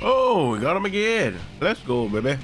Oh, we got him again. Let's go, baby.